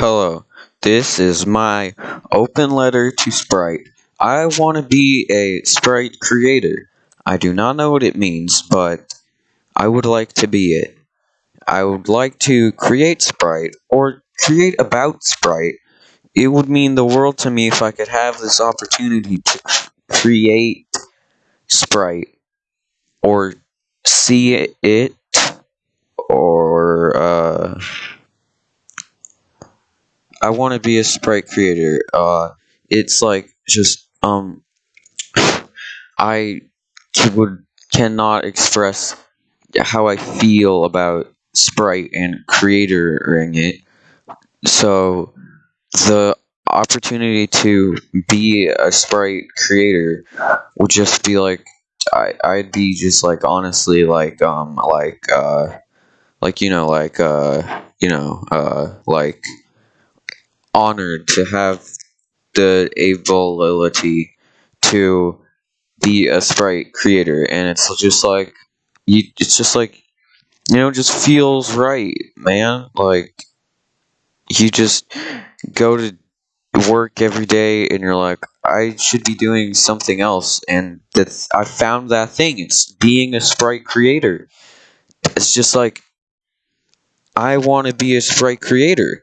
Hello, this is my open letter to Sprite. I want to be a Sprite creator. I do not know what it means, but I would like to be it. I would like to create Sprite or create about Sprite. It would mean the world to me if I could have this opportunity to create Sprite or see it or uh I want to be a sprite creator. Uh, it's like just um, I would cannot express how I feel about sprite and creatoring it. So the opportunity to be a sprite creator would just be like I I'd be just like honestly like um like uh like you know like uh you know uh like honored to have the ability to be a sprite creator. And it's just like you it's just like you know just feels right man. Like you just go to work every day and you're like i should be doing something else. And that's i found that thing. It's being a sprite creator. It's just like i want to be a sprite creator